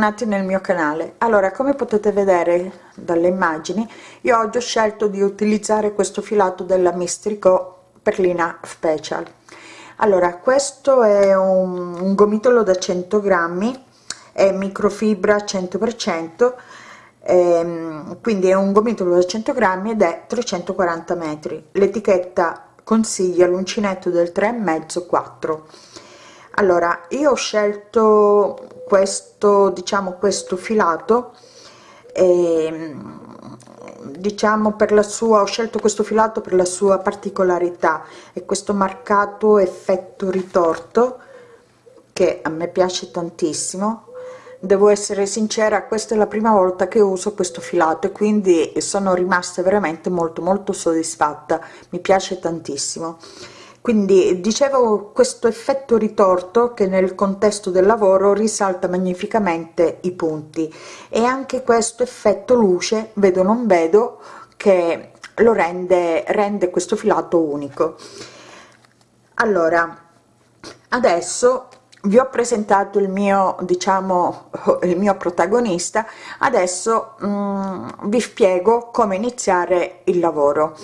bentornati nel mio canale. Allora come potete vedere dalle immagini io oggi ho scelto di utilizzare questo filato della mistrico perlina special. Allora questo è un, un gomitolo da 100 grammi è microfibra 100 per cento ehm, quindi è un gomitolo da 100 grammi ed è 340 metri. L'etichetta consiglia l'uncinetto del 3 e mezzo 4 allora io ho scelto questo diciamo questo filato e, diciamo per la sua ho scelto questo filato per la sua particolarità. E questo marcato effetto ritorto che a me piace tantissimo. Devo essere sincera questa è la prima volta che uso questo filato e quindi sono rimasta veramente molto molto soddisfatta. Mi piace tantissimo quindi dicevo questo effetto ritorto che nel contesto del lavoro risalta magnificamente i punti. E anche questo effetto luce vedo non vedo che lo rende rende questo filato unico. Allora adesso vi ho presentato il mio diciamo il mio protagonista. Adesso mm, vi spiego come iniziare il lavoro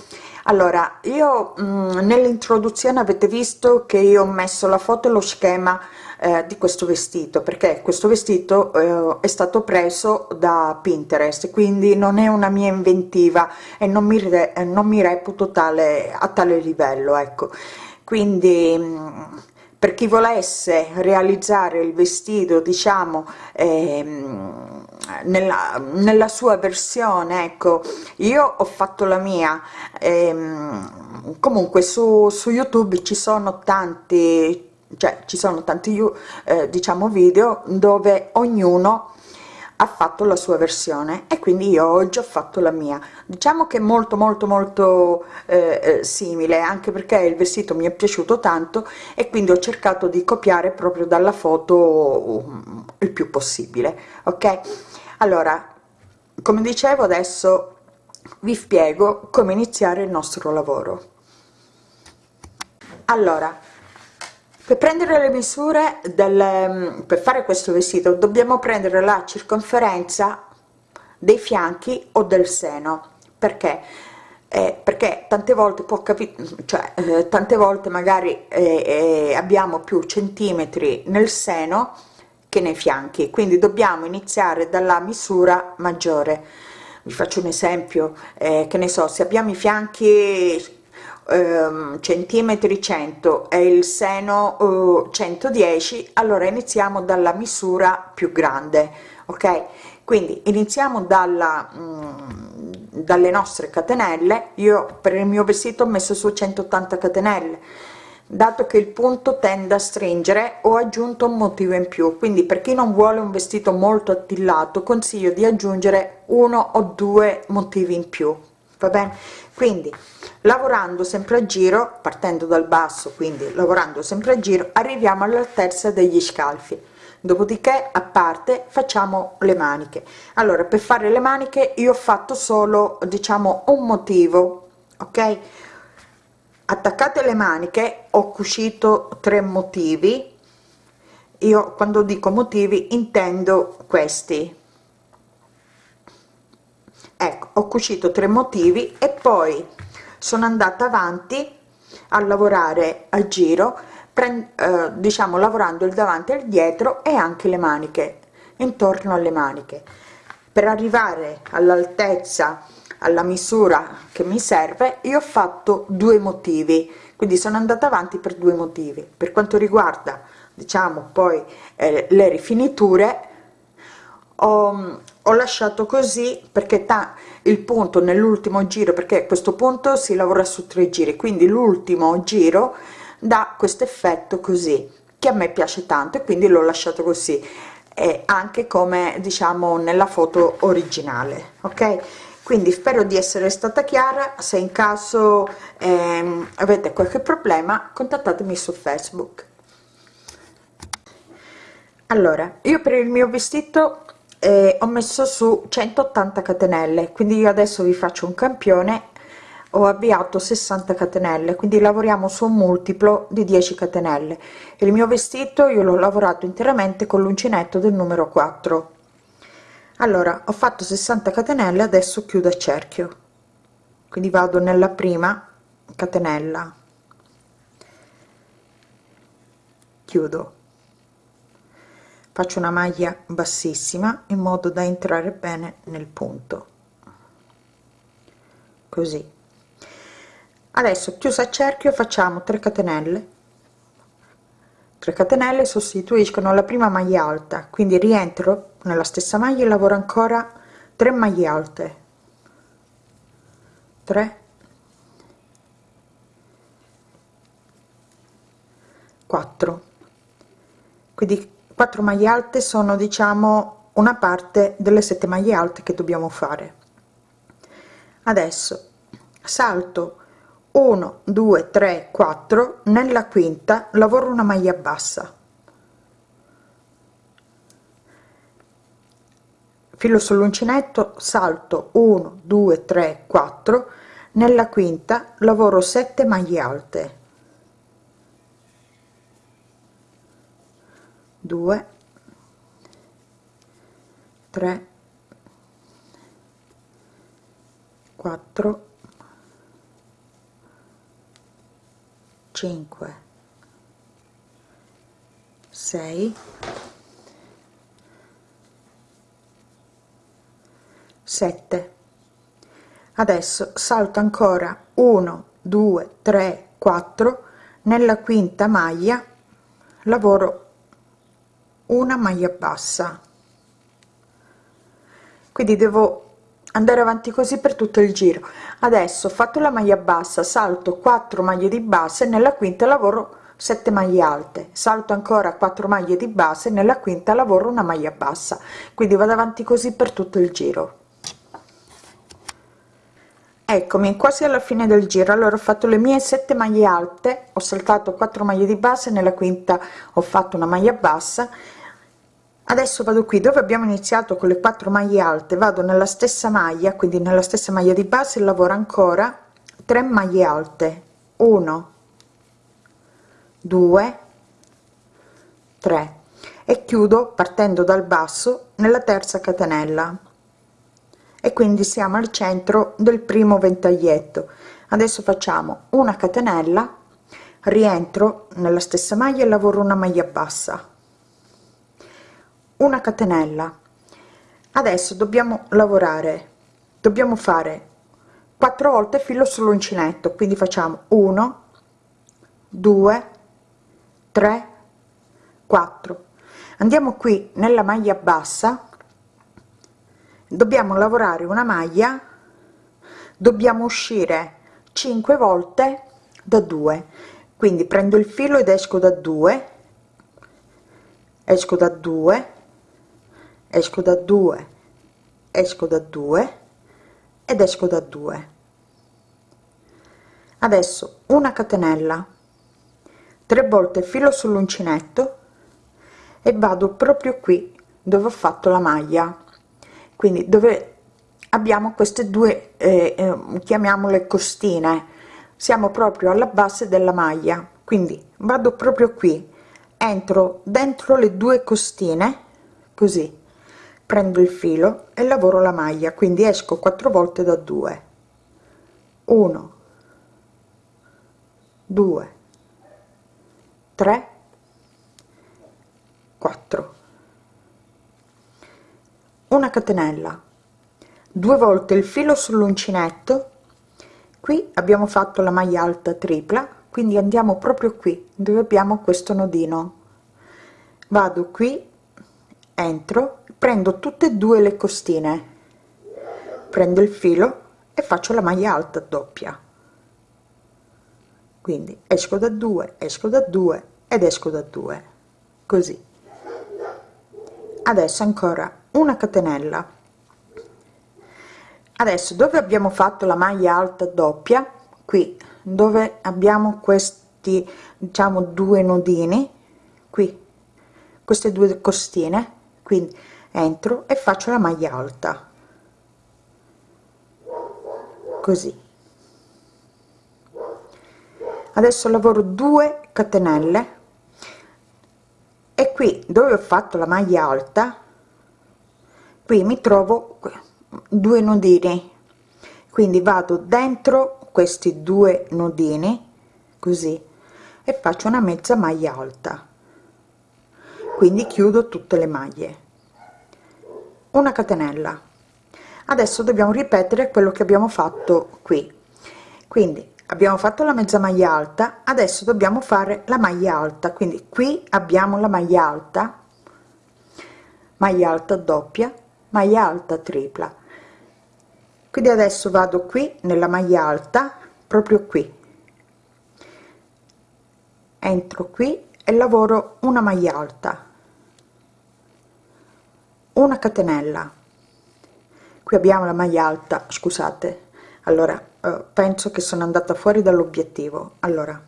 allora io mm, nell'introduzione avete visto che io ho messo la foto e lo schema eh, di questo vestito perché questo vestito eh, è stato preso da pinterest quindi non è una mia inventiva e non mi, re, non mi reputo tale a tale livello ecco. Quindi mm, per chi volesse realizzare il vestito diciamo ehm, nella, nella sua versione ecco. Io ho fatto la mia ehm, comunque su, su youtube ci sono tanti cioè ci sono tanti eh, diciamo video dove ognuno ha fatto la sua versione e quindi io oggi ho fatto la mia. Diciamo che molto molto molto eh, eh, simile anche perché il vestito mi è piaciuto tanto e quindi ho cercato di copiare proprio dalla foto um, il più possibile ok? Allora come dicevo adesso vi spiego come iniziare il nostro lavoro. Allora per prendere le misure del, per fare questo vestito dobbiamo prendere la circonferenza dei fianchi o del seno. Perché? Eh, perché tante volte può capire cioè eh, tante volte magari eh, eh, abbiamo più centimetri nel seno che nei fianchi. Quindi dobbiamo iniziare dalla misura maggiore. Vi faccio un esempio eh, che ne so se abbiamo i fianchi ehm, centimetri 100 e il seno eh, 110 allora iniziamo dalla misura più grande ok? Quindi iniziamo dalla mh, mm, dalle nostre catenelle. Io per il mio vestito ho messo su 180 catenelle. Dato che il punto tende a stringere ho aggiunto un motivo in più. Quindi per chi non vuole un vestito molto attillato consiglio di aggiungere uno o due motivi in più. Va bene quindi lavorando sempre a giro partendo dal basso quindi lavorando sempre a giro arriviamo all'altezza degli scalfi. Dopodiché a parte facciamo le maniche. Allora per fare le maniche io ho fatto solo diciamo un motivo ok? Attaccate le maniche ho cucito tre motivi. Io quando dico motivi intendo questi ecco ho cucito tre motivi e poi sono andata avanti a lavorare a giro eh, diciamo lavorando il davanti e il dietro e anche le maniche intorno alle maniche. Per arrivare all'altezza alla misura che mi serve io ho fatto due motivi. Quindi sono andata avanti per due motivi. Per quanto riguarda diciamo poi eh, le rifiniture ho, ho lasciato così perché ta, il punto nell'ultimo giro perché questo punto si lavora su tre giri quindi l'ultimo giro dà questo effetto così che a me piace tanto e quindi l'ho lasciato così. E anche come diciamo nella foto originale ok? Quindi spero di essere stata chiara. Se in caso ehm, avete qualche problema contattatemi su facebook. Allora io per il mio vestito eh, ho messo su 180 catenelle quindi io adesso vi faccio un campione. Ho avviato 60 catenelle quindi lavoriamo su un multiplo di 10 catenelle. Il mio vestito io l'ho lavorato interamente con l'uncinetto del numero 4 allora ho fatto 60 catenelle adesso chiudo a cerchio. Quindi vado nella prima catenella. Chiudo faccio una maglia bassissima in modo da entrare bene nel punto. Così. Adesso chiusa a cerchio facciamo 3 catenelle. 3 catenelle sostituiscono la prima maglia alta quindi rientro nella stessa maglia e lavoro ancora 3 maglie alte. 3 4 quindi 4 maglie alte sono diciamo una parte delle 7 maglie alte che dobbiamo fare. Adesso salto. 1 2 3 4 nella quinta lavoro una maglia bassa. Filo sull'uncinetto salto. 1 2 3 4 nella quinta lavoro 7 maglie alte 2 3 4 5 6 7 adesso salto ancora 1 2 3 4 nella quinta maglia lavoro una maglia bassa. Quindi devo andare avanti così per tutto il giro. Adesso fatto la maglia bassa salto 4 maglie di base nella quinta lavoro 7 maglie alte. Salto ancora 4 maglie di base nella quinta lavoro una maglia bassa. Quindi vado avanti così per tutto il giro. Eccomi quasi alla fine del giro. Allora ho fatto le mie 7 maglie alte ho saltato 4 maglie di base nella quinta ho fatto una maglia bassa adesso vado qui dove abbiamo iniziato con le 4 maglie alte vado nella stessa maglia quindi nella stessa maglia di base lavoro ancora 3 maglie alte. 1 2 3 e chiudo partendo dal basso nella terza catenella. E quindi siamo al centro del primo ventaglietto. Adesso facciamo una catenella rientro nella stessa maglia e lavoro una maglia bassa una catenella. Adesso dobbiamo lavorare dobbiamo fare quattro volte filo sull'uncinetto quindi facciamo 1 2 3 4 andiamo qui nella maglia bassa. Dobbiamo lavorare una maglia dobbiamo uscire 5 volte da 2 quindi prendo il filo ed esco da 2 esco da 2 esco da 2 esco da 2 ed esco da 2 adesso una catenella. 3 volte filo sull'uncinetto e vado proprio qui dove ho fatto la maglia. Quindi dove abbiamo queste due eh, eh, chiamiamole costine. Siamo proprio alla base della maglia. Quindi vado proprio qui. Entro dentro le due costine così prendo il filo e lavoro la maglia quindi esco quattro volte da 2 1 2 3 4 una catenella. Due volte il filo sull'uncinetto. Qui abbiamo fatto la maglia alta tripla quindi andiamo proprio qui dove abbiamo questo nodino. Vado qui entro prendo tutte e due le costine. Prendo il filo e faccio la maglia alta doppia. Quindi esco da 2 esco da 2 ed esco da 2 così. Adesso ancora una catenella. Adesso dove abbiamo fatto la maglia alta doppia? Qui dove abbiamo questi diciamo due nodini. Qui queste due costine. Quindi entro e faccio la maglia alta. Così. Adesso lavoro 2 catenelle. E qui dove ho fatto la maglia alta qui mi trovo due nodini. Quindi vado dentro questi due nodini così e faccio una mezza maglia alta. Quindi chiudo tutte le maglie una catenella. Adesso dobbiamo ripetere quello che abbiamo fatto qui. Quindi abbiamo fatto la mezza maglia alta adesso dobbiamo fare la maglia alta. Quindi qui abbiamo la maglia alta maglia alta doppia maglia alta tripla. Quindi adesso vado qui nella maglia alta proprio qui. Entro qui e lavoro una maglia alta una catenella. Qui abbiamo la maglia alta scusate. Allora eh, penso che sono andata fuori dall'obiettivo. Allora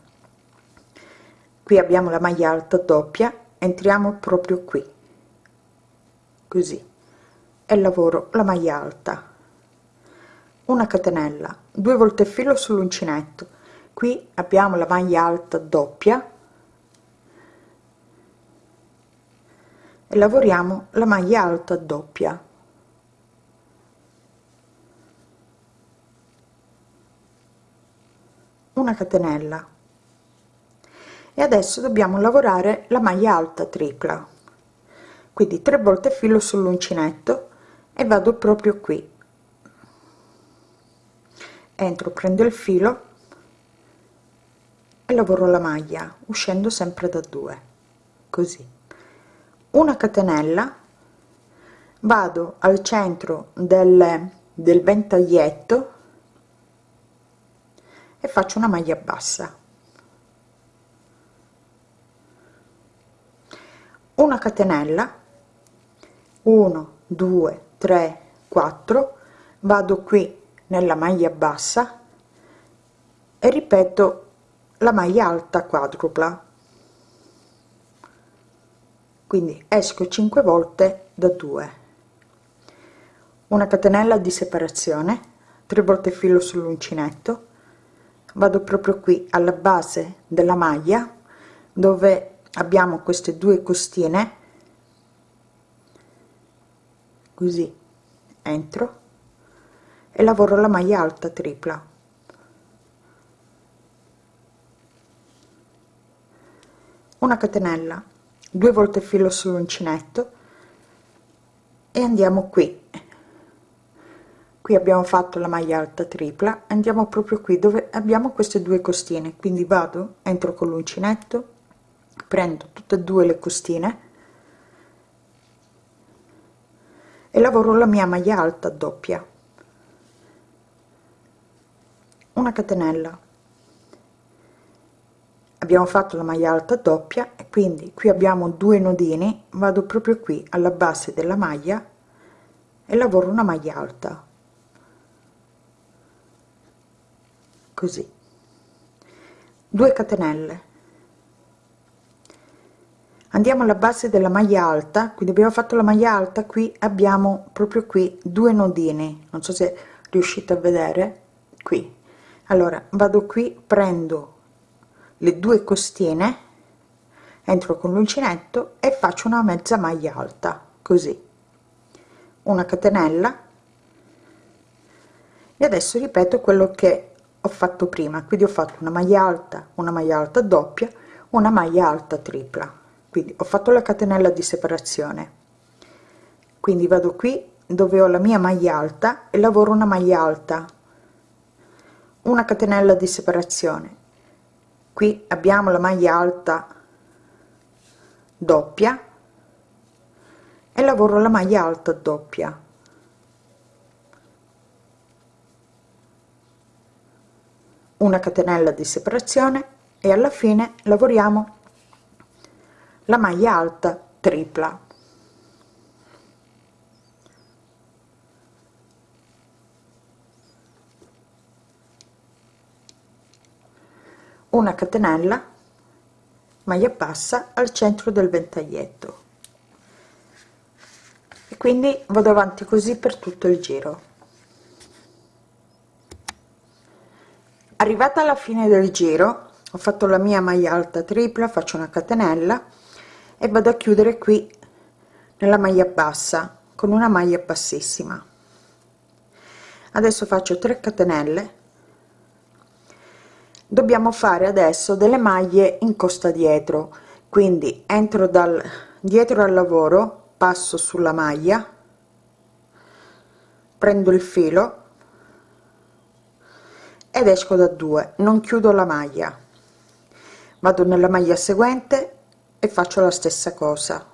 qui abbiamo la maglia alta doppia entriamo proprio qui. Così. E lavoro la maglia alta. Una catenella due volte filo sull'uncinetto. Qui abbiamo la maglia alta doppia lavoriamo la maglia alta doppia. Una catenella. E adesso dobbiamo lavorare la maglia alta tripla. Quindi tre volte filo sull'uncinetto e vado proprio qui. Entro prendo il filo e lavoro la maglia uscendo sempre da 2 così una catenella vado al centro del, del ventaglietto e faccio una maglia bassa. Una catenella 1 2 3 4 vado qui nella maglia bassa e ripeto la maglia alta quadrupla quindi esco 5 volte da 2 una catenella di separazione 3 volte filo sull'uncinetto. Vado proprio qui alla base della maglia dove abbiamo queste due costine. Così entro e lavoro la maglia alta tripla. Una catenella due volte filo sull'uncinetto e andiamo qui. Qui abbiamo fatto la maglia alta tripla andiamo proprio qui dove abbiamo queste due costine. Quindi vado entro con l'uncinetto prendo tutte e due le costine e lavoro la mia maglia alta doppia. Una catenella abbiamo fatto la maglia alta doppia e quindi qui abbiamo due nodini vado proprio qui alla base della maglia e lavoro una maglia alta. Così. 2 catenelle. Andiamo alla base della maglia alta quindi abbiamo fatto la maglia alta qui abbiamo proprio qui due nodini. Non so se riuscite a vedere. Qui. Allora vado qui prendo le due costine entro con l'uncinetto e faccio una mezza maglia alta così. Una catenella. E adesso ripeto quello che ho fatto prima quindi ho fatto una maglia alta una maglia alta doppia una maglia alta tripla. Quindi ho fatto la catenella di separazione. Quindi vado qui dove ho la mia maglia alta e lavoro una maglia alta. Una catenella di separazione qui abbiamo la maglia alta doppia e lavoro la maglia alta doppia. Una catenella di separazione e alla fine lavoriamo la maglia alta tripla una catenella maglia bassa al centro del ventaglietto. E quindi vado avanti così per tutto il giro. Arrivata alla fine del giro ho fatto la mia maglia alta tripla faccio una catenella e vado a chiudere qui nella maglia bassa con una maglia bassissima. Adesso faccio 3 catenelle dobbiamo fare adesso delle maglie in costa dietro. Quindi entro dal dietro al lavoro passo sulla maglia prendo il filo ed esco da 2 non chiudo la maglia. Vado nella maglia seguente e faccio la stessa cosa.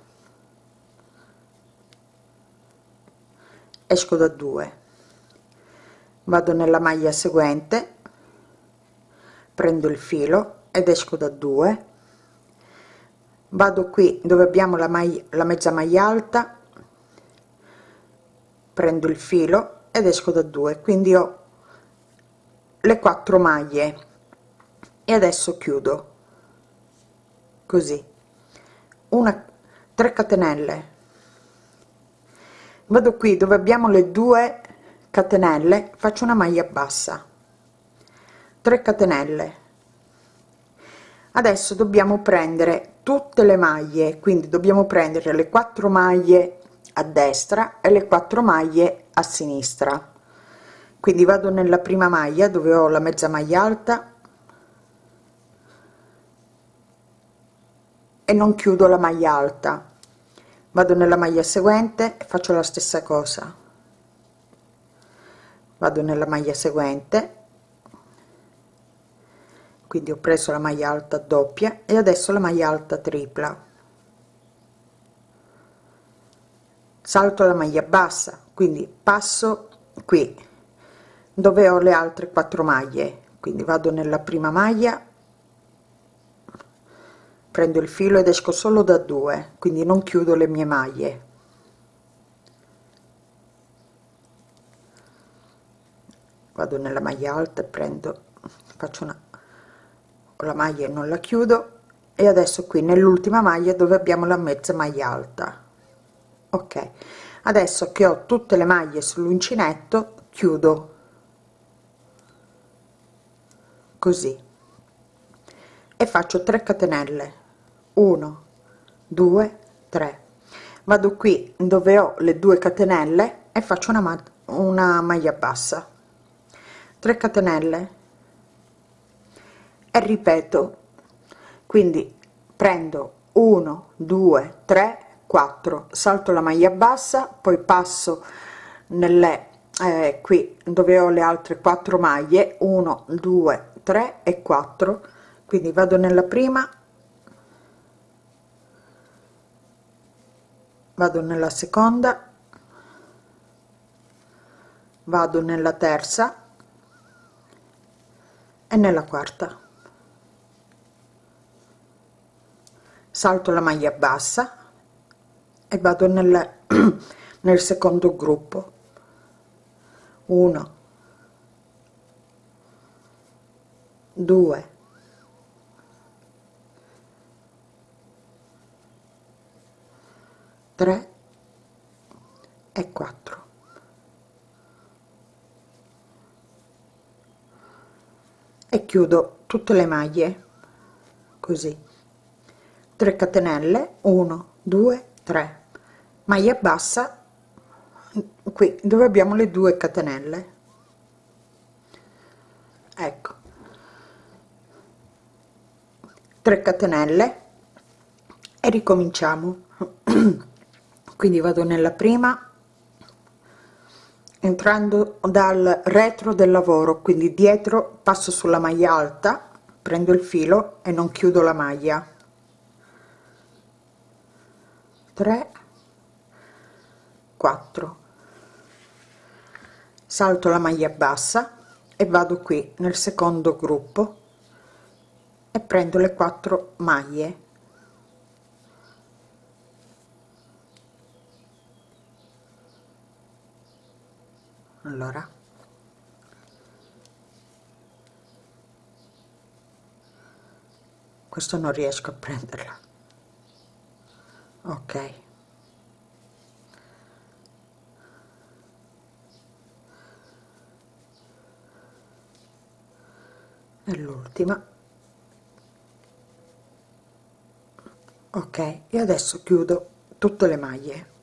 Esco da 2 vado nella maglia seguente prendo il filo ed esco da 2 vado qui dove abbiamo la maglia la mezza maglia alta prendo il filo ed esco da 2 quindi ho le quattro maglie. E adesso chiudo. Così. Una 3 catenelle. Vado qui dove abbiamo le due catenelle faccio una maglia bassa 3 catenelle. Adesso dobbiamo prendere tutte le maglie quindi dobbiamo prendere le quattro maglie a destra e le quattro maglie a sinistra. Quindi vado nella prima maglia dove ho la mezza maglia alta e non chiudo la maglia alta. Vado nella maglia seguente faccio la stessa cosa. Vado nella maglia seguente quindi ho preso la maglia alta doppia e adesso la maglia alta tripla. Salto la maglia bassa quindi passo qui dove ho le altre quattro maglie. Quindi vado nella prima maglia prendo il filo ed esco solo da due quindi non chiudo le mie maglie. Vado nella maglia alta e prendo faccio una la maglia non la chiudo. E adesso qui nell'ultima maglia dove abbiamo la mezza maglia alta. Ok. Adesso che ho tutte le maglie sull'uncinetto chiudo. Così. E faccio 3 catenelle. 1 2 3 vado qui dove ho le due catenelle e faccio una, una maglia bassa. 3 catenelle e ripeto quindi prendo 1 2 3 4 salto la maglia bassa poi passo nelle eh, qui dove ho le altre quattro maglie 1 2 3 e 4 quindi vado nella prima vado nella seconda vado nella terza e nella quarta salto la maglia bassa e vado nel, nel secondo gruppo. 1 2 3 e 4 e chiudo tutte le maglie così 3 catenelle 1 2 3 maglia bassa qui dove abbiamo le due catenelle. Ecco. 3 catenelle e ricominciamo. Quindi vado nella prima entrando dal retro del lavoro quindi dietro passo sulla maglia alta prendo il filo e non chiudo la maglia 3 4 salto la maglia bassa e vado qui nel secondo gruppo e prendo le quattro maglie. Allora. Questo non riesco a prenderla ok. E l'ultima. Ok e adesso chiudo tutte le maglie.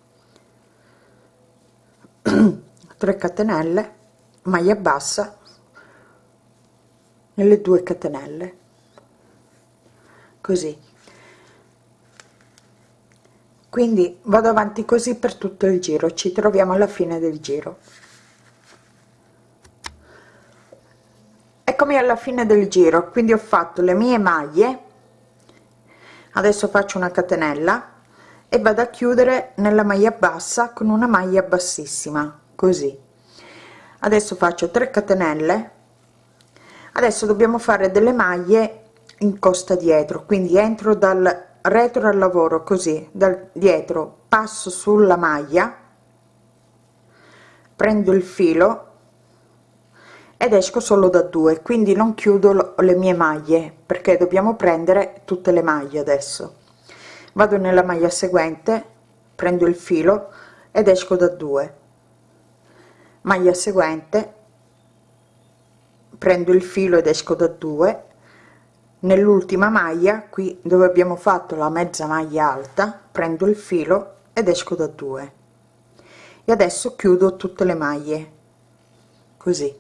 3 catenelle maglia bassa nelle due catenelle. Così quindi vado avanti così per tutto il giro ci troviamo alla fine del giro. Eccomi alla fine del giro quindi ho fatto le mie maglie adesso faccio una catenella e vado a chiudere nella maglia bassa con una maglia bassissima così. Adesso faccio 3 catenelle adesso dobbiamo fare delle maglie in costa dietro quindi entro dal retro al lavoro così dal dietro passo sulla maglia prendo il filo ed esco solo da due quindi non chiudo le mie maglie perché dobbiamo prendere tutte le maglie adesso. Vado nella maglia seguente prendo il filo ed esco da due. Maglia seguente prendo il filo ed esco da due nell'ultima maglia qui dove abbiamo fatto la mezza maglia alta prendo il filo ed esco da due. E adesso chiudo tutte le maglie. Così.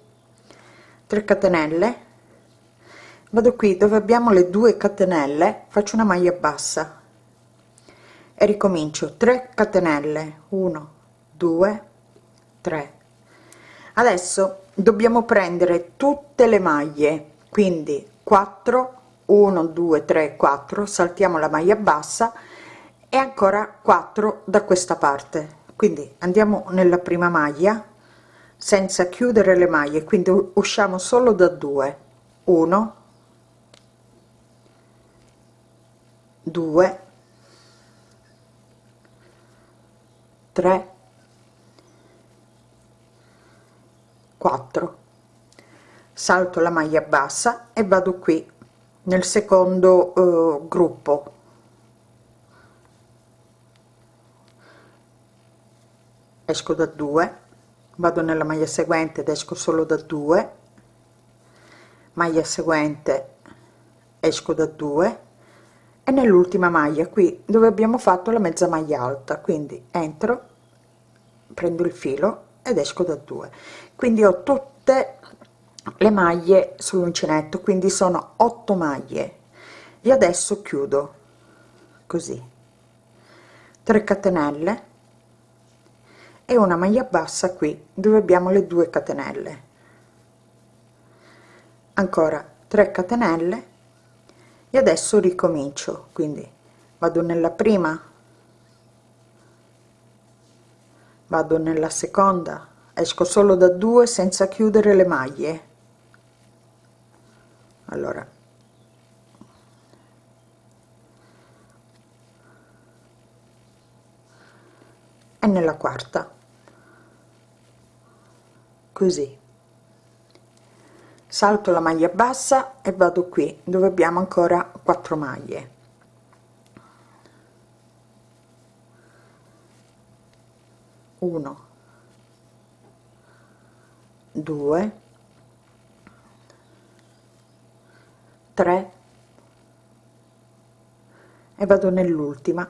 3 catenelle. Vado qui dove abbiamo le due catenelle faccio una maglia bassa. E ricomincio. 3 catenelle. 1 2 3 adesso dobbiamo prendere tutte le maglie. Quindi 4 1 2 3 4 saltiamo la maglia bassa e ancora 4 da questa parte. Quindi andiamo nella prima maglia senza chiudere le maglie quindi usciamo solo da 2 1 2 3 4 salto la maglia bassa e vado qui nel secondo eh, gruppo. Esco da 2 vado nella maglia seguente ed esco solo da 2 maglia seguente esco da 2 e nell'ultima maglia qui dove abbiamo fatto la mezza maglia alta. Quindi entro prendo il filo ed esco da 2 quindi ho tutte le maglie sull'uncinetto quindi sono 8 maglie. E adesso chiudo così. 3 catenelle e una maglia bassa qui dove abbiamo le due catenelle. Ancora 3 catenelle e adesso ricomincio quindi vado nella prima vado nella seconda esco solo da due senza chiudere le maglie allora. E nella quarta. Così. Salto la maglia bassa e vado qui dove abbiamo ancora 4 maglie. Uno. Due 3 e vado nell'ultima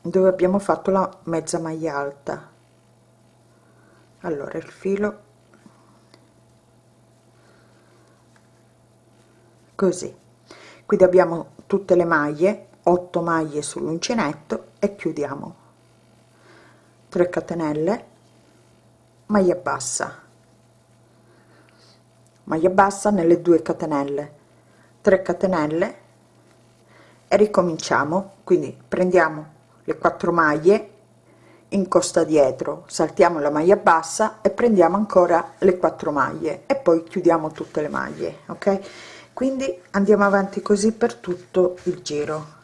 dove abbiamo fatto la mezza maglia alta. Allora il filo. Così. Quindi abbiamo tutte le maglie 8 maglie sull'uncinetto e chiudiamo. 3 catenelle maglia bassa. Maglia bassa nelle due catenelle 3 catenelle e ricominciamo. Quindi prendiamo le quattro maglie in costa dietro saltiamo la maglia bassa e prendiamo ancora le quattro maglie e poi chiudiamo tutte le maglie ok? Quindi andiamo avanti così per tutto il giro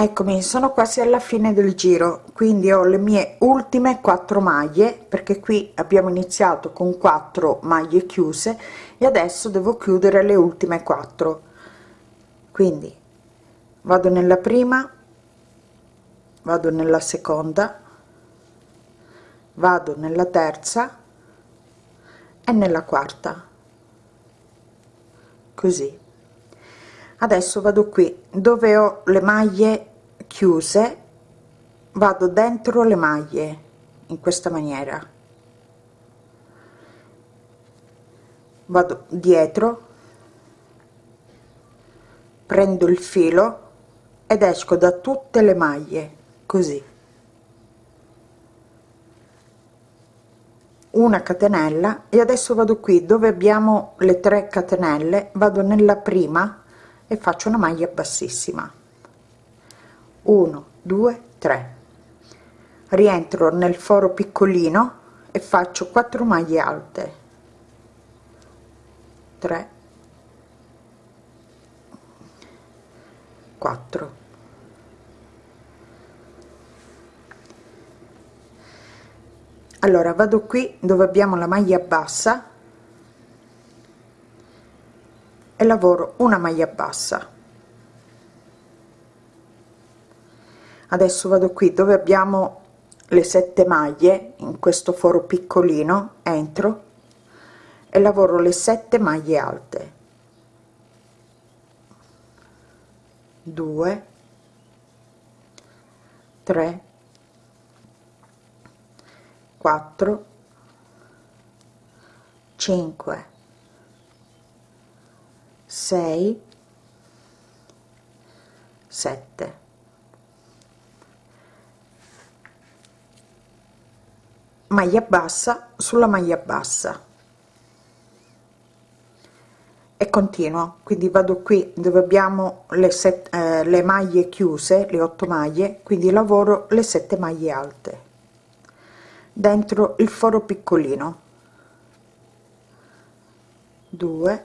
eccomi sono quasi alla fine del giro quindi ho le mie ultime quattro maglie perché qui abbiamo iniziato con 4 maglie chiuse e adesso devo chiudere le ultime quattro. Quindi vado nella prima vado nella seconda vado nella terza e nella quarta. Così. Adesso vado qui dove ho le maglie chiuse vado dentro le maglie in questa maniera. Vado dietro prendo il filo ed esco da tutte le maglie così. Una catenella e adesso vado qui dove abbiamo le 3 catenelle vado nella prima e faccio una maglia bassissima 1 2 3 rientro nel foro piccolino e faccio 4 maglie alte. 3 4 allora vado qui dove abbiamo la maglia bassa e lavoro una maglia bassa adesso vado qui dove abbiamo le sette maglie in questo foro piccolino entro e lavoro le sette maglie alte. 2 3 4 5 6 7 maglia bassa sulla maglia bassa. E continuo quindi vado qui dove abbiamo le, set, eh, le maglie chiuse le 8 maglie quindi lavoro le 7 maglie alte. Dentro il foro piccolino. 2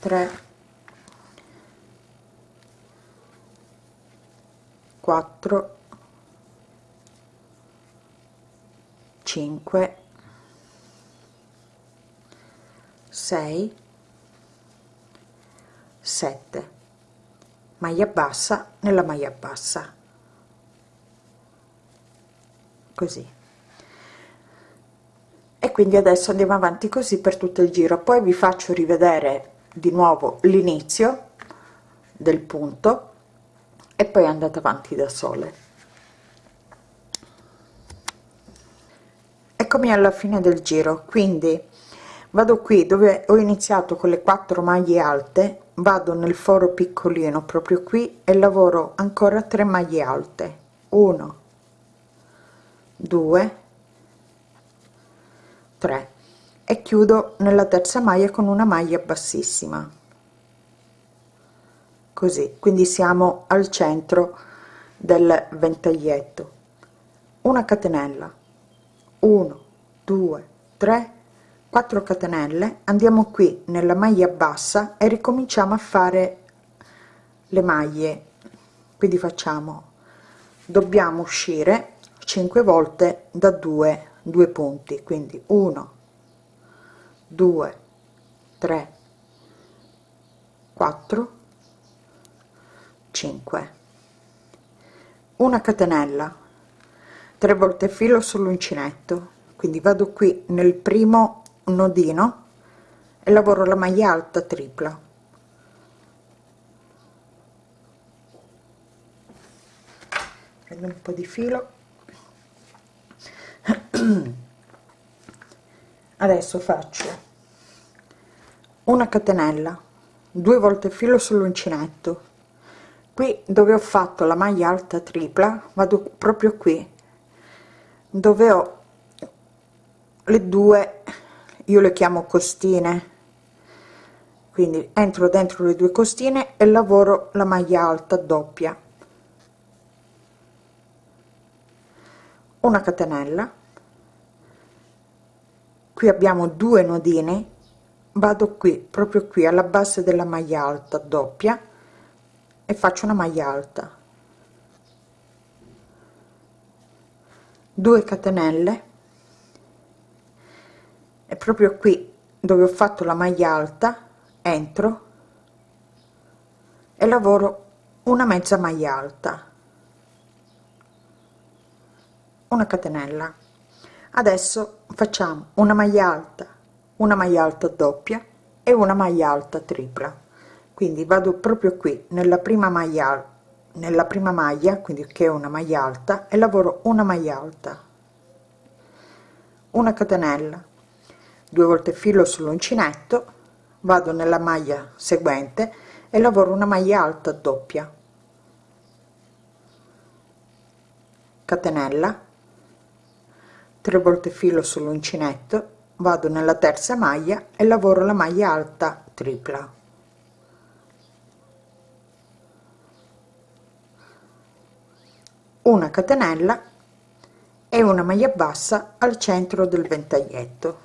3 4 5 6 7 maglia bassa nella maglia bassa. Così. E quindi adesso andiamo avanti così per tutto il giro. Poi vi faccio rivedere di nuovo l'inizio del punto e poi andate avanti da sole eccomi alla fine del giro. Quindi vado qui dove ho iniziato con le quattro maglie alte vado nel foro piccolino proprio qui e lavoro ancora 3 maglie alte. 1 2 3 e chiudo nella terza maglia con una maglia bassissima. Così quindi siamo al centro del ventaglietto. Una catenella. 1 2 3 4 catenelle andiamo qui nella maglia bassa e ricominciamo a fare le maglie. Quindi facciamo dobbiamo uscire 5 volte da 2 due punti. Quindi 1 2 3 4 5 una catenella 3 volte filo sull'uncinetto quindi vado qui nel primo nodino e lavoro la maglia alta tripla. Prendo un po di filo. Adesso faccio una catenella due volte filo sull'uncinetto. Qui dove ho fatto la maglia alta tripla vado proprio qui dove ho le due io le chiamo costine. Quindi entro dentro le due costine e lavoro la maglia alta doppia. Una catenella. Qui abbiamo due nodini vado qui proprio qui alla base della maglia alta doppia e faccio una maglia alta. 2 catenelle e proprio qui dove ho fatto la maglia alta entro e lavoro una mezza maglia alta. Una catenella. Adesso facciamo una maglia alta una maglia alta doppia e una maglia alta tripla. Quindi vado proprio qui nella prima maglia nella prima maglia quindi che è una maglia alta e lavoro una maglia alta. Una catenella due volte filo sull'uncinetto vado nella maglia seguente e lavoro una maglia alta doppia. Catenella 3 volte filo sull'uncinetto vado nella terza maglia e lavoro la maglia alta tripla. Una catenella e una maglia bassa al centro del ventaglietto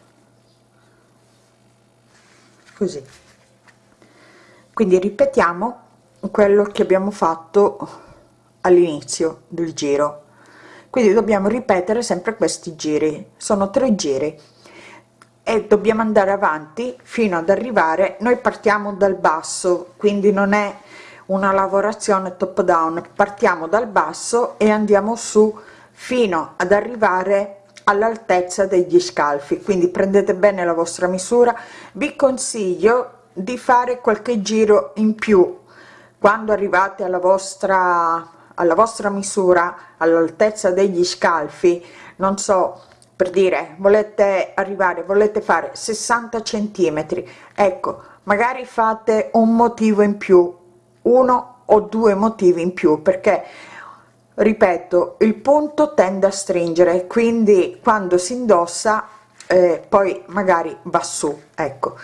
così. Quindi ripetiamo quello che abbiamo fatto all'inizio del giro. Quindi dobbiamo ripetere sempre questi giri. Sono tre giri. E dobbiamo andare avanti fino ad arrivare. Noi partiamo dal basso quindi non è una lavorazione top down. Partiamo dal basso e andiamo su fino ad arrivare all'altezza degli scalfi. Quindi prendete bene la vostra misura. Vi consiglio di fare qualche giro in più. Quando arrivate alla vostra alla vostra misura all'altezza degli scalfi non so per dire volete arrivare volete fare 60 centimetri. Ecco magari fate un motivo in più uno o due motivi in più perché ripeto il punto tende a stringere quindi quando si indossa eh, poi magari va su ecco.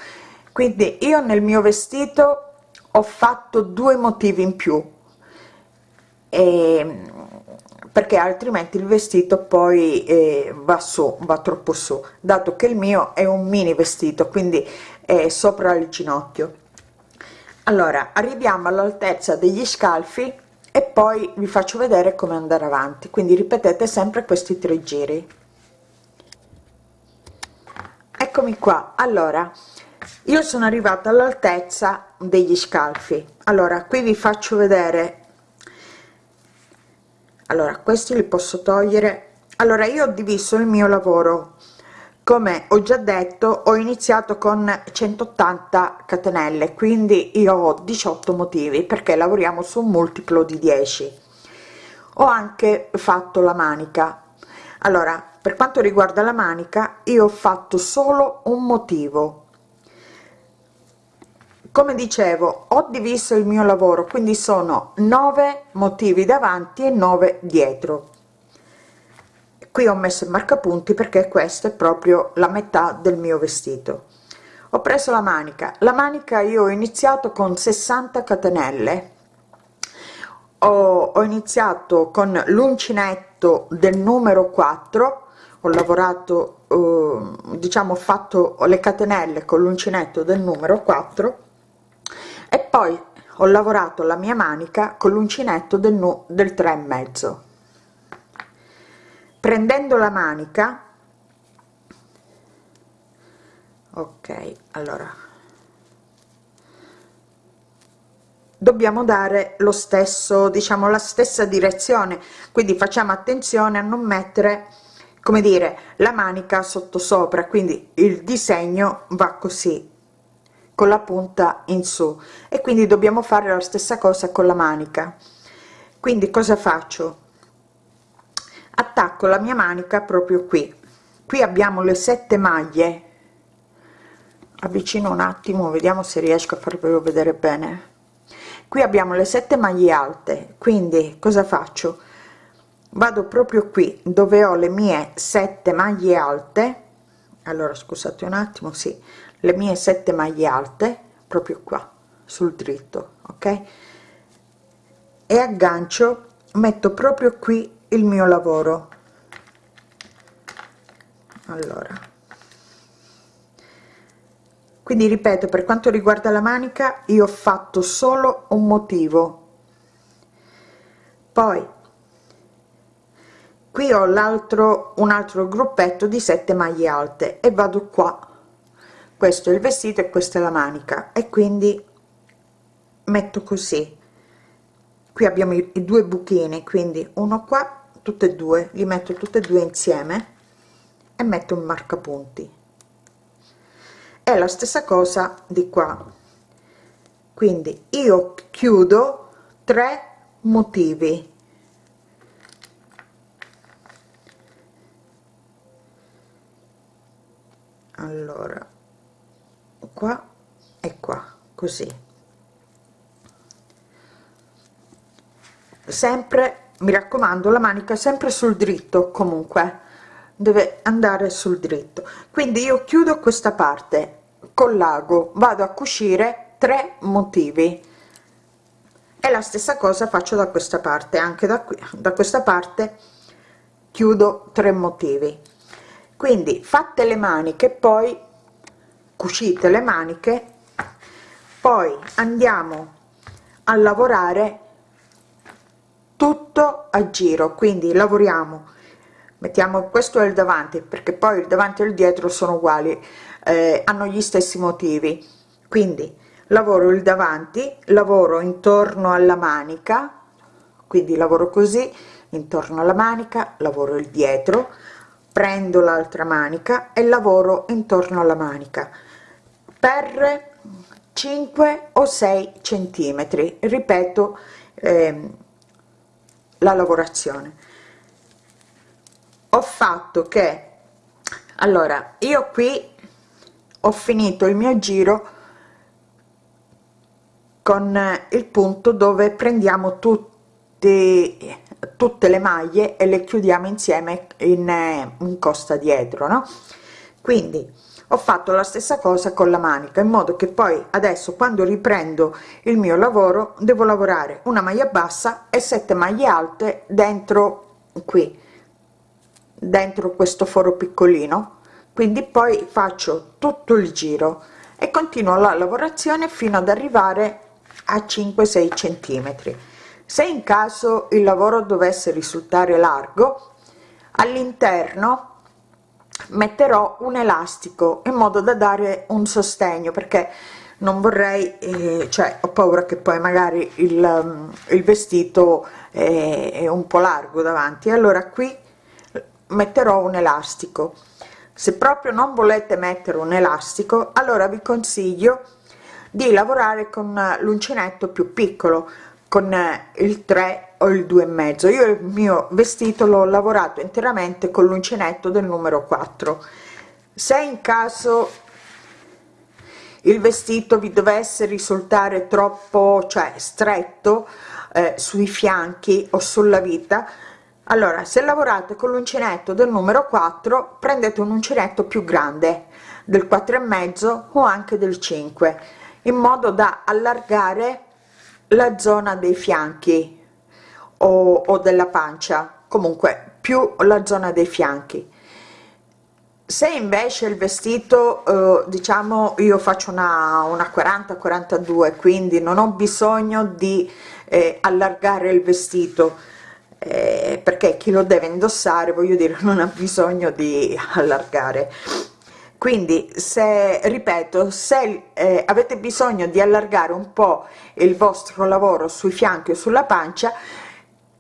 Quindi io nel mio vestito ho fatto due motivi in più e, perché altrimenti il vestito poi eh, va su va troppo su dato che il mio è un mini vestito quindi è sopra il ginocchio. Allora arriviamo all'altezza degli scalfi e poi vi faccio vedere come andare avanti. Quindi ripetete sempre questi tre giri. Eccomi qua. Allora io sono arrivata all'altezza degli scalfi. Allora qui vi faccio vedere. Allora questi li posso togliere. Allora io ho diviso il mio lavoro come ho già detto ho iniziato con 180 catenelle quindi io ho 18 motivi perché lavoriamo su un multiplo di 10 ho anche fatto la manica. Allora per quanto riguarda la manica io ho fatto solo un motivo. Come dicevo ho diviso il mio lavoro quindi sono 9 motivi davanti e 9 dietro qui ho messo il marcapunti perché questo è proprio la metà del mio vestito. Ho preso la manica. La manica io ho iniziato con 60 catenelle. Ho, ho iniziato con l'uncinetto del numero 4 ho lavorato eh, diciamo fatto le catenelle con l'uncinetto del numero 4 e poi ho lavorato la mia manica con l'uncinetto del, del 3 e mezzo prendendo la manica. Ok allora. Dobbiamo dare lo stesso diciamo la stessa direzione. Quindi facciamo attenzione a non mettere come dire la manica sotto sopra quindi il disegno va così con la punta in su. E quindi dobbiamo fare la stessa cosa con la manica. Quindi cosa faccio attacco la mia manica proprio qui. Qui abbiamo le sette maglie. Avvicino un attimo vediamo se riesco a farvelo vedere bene. Qui abbiamo le sette maglie alte quindi cosa faccio? Vado proprio qui dove ho le mie sette maglie alte. Allora scusate un attimo sì le mie sette maglie alte proprio qua sul dritto ok? E aggancio metto proprio qui il mio lavoro. Allora. Quindi ripeto per quanto riguarda la manica io ho fatto solo un motivo. Poi qui ho l'altro un altro gruppetto di 7 maglie alte e vado qua. Questo è il vestito e questa è la manica. E quindi metto così qui abbiamo i, i due buchini quindi uno qua tutte e due li metto tutte e due insieme e metto un marcapunti. È la stessa cosa di qua. Quindi io chiudo 3 motivi. Allora qua e qua così sempre mi raccomando la manica sempre sul dritto comunque. Deve andare sul dritto. Quindi io chiudo questa parte col lago. Vado a cucire tre motivi. E la stessa cosa faccio da questa parte anche da qui. Da questa parte chiudo tre motivi. Quindi fatte le maniche poi cucite le maniche poi andiamo a lavorare tutto a giro quindi lavoriamo mettiamo questo è il davanti perché poi il davanti e il dietro sono uguali eh, hanno gli stessi motivi. Quindi lavoro il davanti lavoro intorno alla manica quindi lavoro così intorno alla manica lavoro il dietro prendo l'altra manica e lavoro intorno alla manica per 5 o 6 centimetri. Ripeto ehm, la lavorazione. Ho fatto che allora io qui ho finito il mio giro con il punto dove prendiamo tutti tutte le maglie e le chiudiamo insieme in, in costa dietro no? Quindi ho fatto la stessa cosa con la manica in modo che poi adesso quando riprendo il mio lavoro devo lavorare una maglia bassa e sette maglie alte dentro qui dentro questo foro piccolino. Quindi poi faccio tutto il giro e continuo la lavorazione fino ad arrivare a 5 6 centimetri. Se in caso il lavoro dovesse risultare largo all'interno metterò un elastico in modo da dare un sostegno perché non vorrei eh, cioè ho paura che poi magari il, il vestito è, è un po largo davanti. Allora qui metterò un elastico. Se proprio non volete mettere un elastico allora vi consiglio di lavorare con l'uncinetto più piccolo con il 3 o il 2 e mezzo. Io il mio vestito l'ho lavorato interamente con l'uncinetto del numero 4 se in caso il vestito vi dovesse risultare troppo cioè stretto eh, sui fianchi o sulla vita allora se lavorate con l'uncinetto del numero 4 prendete un uncinetto più grande del 4 e mezzo o anche del 5 in modo da allargare la zona dei fianchi o, o della pancia. Comunque più la zona dei fianchi. Se invece il vestito eh, diciamo io faccio una, una 40 42 quindi non ho bisogno di eh, allargare il vestito eh, perché chi lo deve indossare voglio dire non ha bisogno di allargare quindi se ripeto se eh, avete bisogno di allargare un po il vostro lavoro sui fianchi o sulla pancia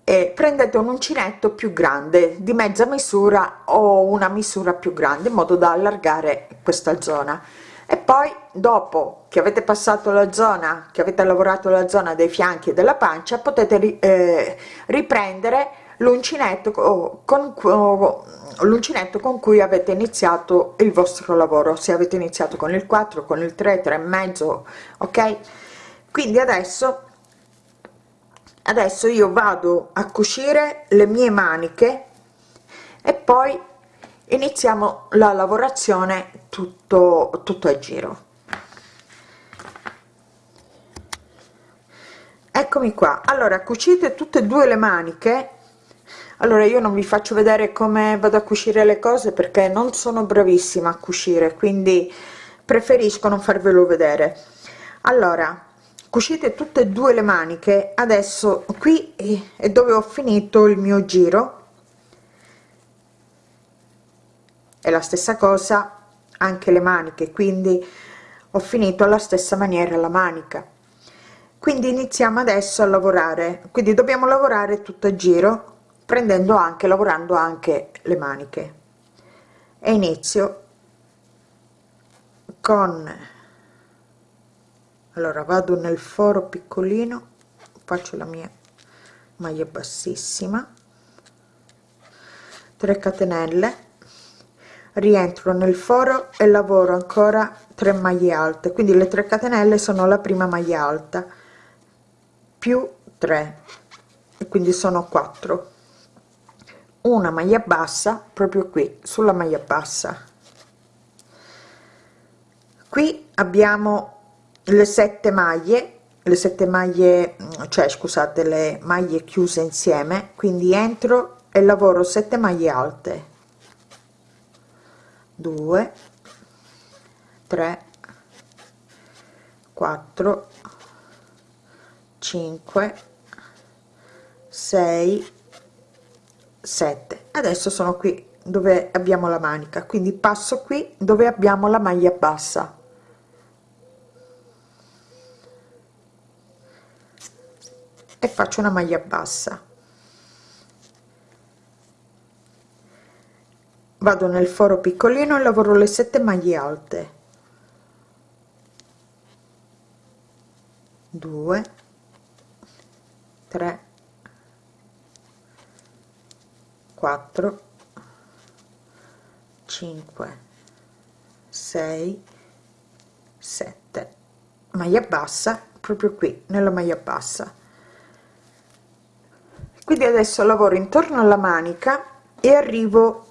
eh, prendete un uncinetto più grande di mezza misura o una misura più grande in modo da allargare questa zona. E poi dopo che avete passato la zona che avete lavorato la zona dei fianchi e della pancia potete ri, eh, riprendere l'uncinetto con, con l'uncinetto con cui avete iniziato il vostro lavoro se avete iniziato con il 4 con il 3 3 e mezzo ok? Quindi adesso adesso io vado a cucire le mie maniche e poi iniziamo la lavorazione tutto tutto a giro. Eccomi qua. Allora cucite tutte e due le maniche allora io non vi faccio vedere come vado a cucire le cose perché non sono bravissima a cucire quindi preferisco non farvelo vedere. Allora cucite tutte e due le maniche. Adesso qui è dove ho finito il mio giro. È la stessa cosa anche le maniche quindi ho finito alla stessa maniera la manica. Quindi iniziamo adesso a lavorare. Quindi dobbiamo lavorare tutto a giro prendendo anche lavorando anche le maniche. E inizio con allora vado nel foro piccolino faccio la mia maglia bassissima 3 catenelle rientro nel foro e lavoro ancora 3 maglie alte. Quindi le 3 catenelle sono la prima maglia alta più 3 e quindi sono 4 una maglia bassa proprio qui sulla maglia bassa. Qui abbiamo le sette maglie le sette maglie cioè scusate le maglie chiuse insieme quindi entro e lavoro 7 maglie alte. 2 3 4 5 6 7 adesso sono qui dove abbiamo la manica quindi passo qui dove abbiamo la maglia bassa. E faccio una maglia bassa. Vado nel foro piccolino e lavoro le sette maglie alte. 2 3 4 5 6 7 maglia bassa proprio qui nella maglia bassa. Quindi adesso lavoro intorno alla manica e arrivo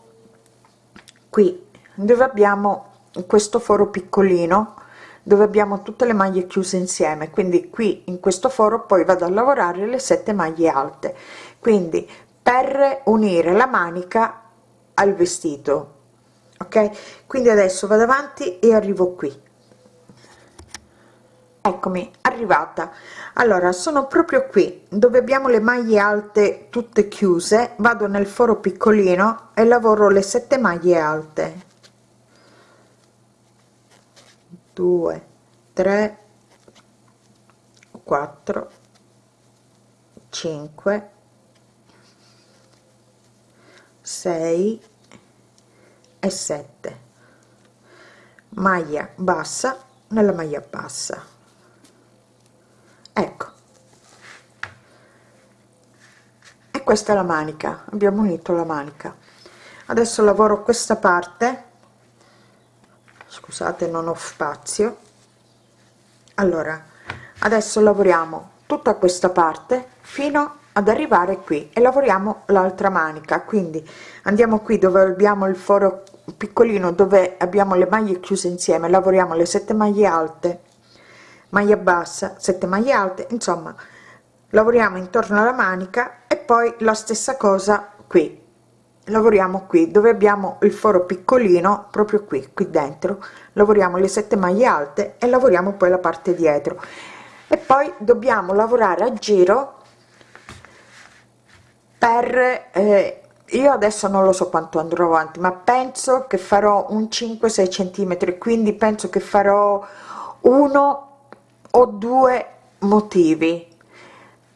qui dove abbiamo questo foro piccolino dove abbiamo tutte le maglie chiuse insieme. Quindi qui in questo foro poi vado a lavorare le sette maglie alte. Quindi per unire la manica al vestito ok? Quindi adesso vado avanti e arrivo qui. Eccomi arrivata. Allora sono proprio qui dove abbiamo le maglie alte tutte chiuse. Vado nel foro piccolino e lavoro le sette maglie alte. 2 3 4 5 6 e 7 maglia bassa nella maglia bassa. Ecco. E questa è la manica. Abbiamo unito la manica. Adesso lavoro questa parte. Scusate non ho spazio. Allora adesso lavoriamo tutta questa parte fino ad arrivare qui e lavoriamo l'altra manica. Quindi andiamo qui dove abbiamo il foro piccolino dove abbiamo le maglie chiuse insieme. Lavoriamo le sette maglie alte maglia bassa 7 maglie alte. Insomma lavoriamo intorno alla manica e poi la stessa cosa qui. Lavoriamo qui dove abbiamo il foro piccolino proprio qui qui dentro. Lavoriamo le 7 maglie alte e lavoriamo poi la parte dietro. E poi dobbiamo lavorare a giro per eh, io adesso non lo so quanto andrò avanti ma penso che farò un 5 6 centimetri quindi penso che farò uno ho due motivi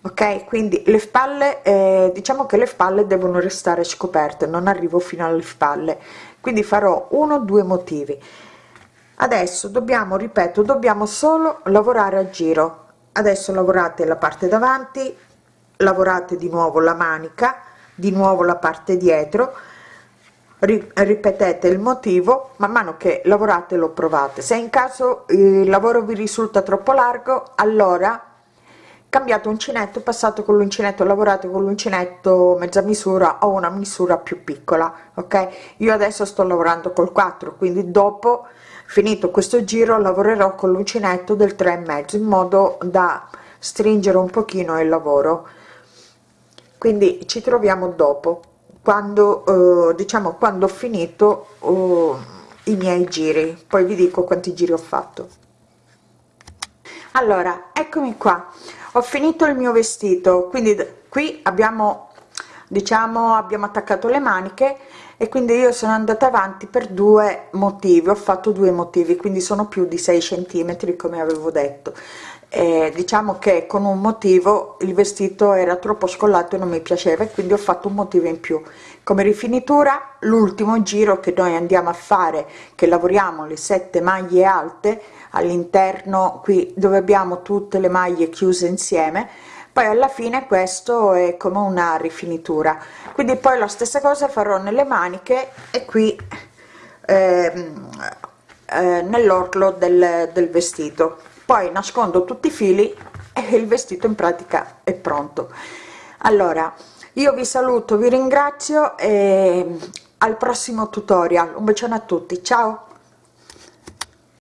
ok? Quindi le spalle eh, diciamo che le spalle devono restare scoperte non arrivo fino alle spalle. Quindi farò uno due motivi. Adesso dobbiamo ripeto dobbiamo solo lavorare a giro. Adesso lavorate la parte davanti lavorate di nuovo la manica di nuovo la parte dietro ripetete il motivo man mano che lavorate lo provate. Se in caso il lavoro vi risulta troppo largo allora cambiate uncinetto passato con l'uncinetto lavorate con l'uncinetto mezza misura o una misura più piccola ok? Io adesso sto lavorando col 4 quindi dopo finito questo giro lavorerò con l'uncinetto del 3 e mezzo in modo da stringere un pochino il lavoro quindi ci troviamo dopo quando eh, diciamo quando ho finito eh, i miei giri. Poi vi dico quanti giri ho fatto. Allora eccomi qua. Ho finito il mio vestito. Quindi qui abbiamo diciamo abbiamo attaccato le maniche e quindi io sono andata avanti per due motivi. Ho fatto due motivi quindi sono più di 6 centimetri come avevo detto eh, diciamo che con un motivo il vestito era troppo scollato e non mi piaceva e quindi ho fatto un motivo in più. Come rifinitura l'ultimo giro che noi andiamo a fare che lavoriamo le sette maglie alte all'interno qui dove abbiamo tutte le maglie chiuse insieme poi alla fine questo è come una rifinitura. Quindi poi la stessa cosa farò nelle maniche e qui ehm, eh, nell'orlo del, del vestito poi nascondo tutti i fili e il vestito in pratica è pronto. Allora io vi saluto vi ringrazio e al prossimo tutorial. Un bacione a tutti ciao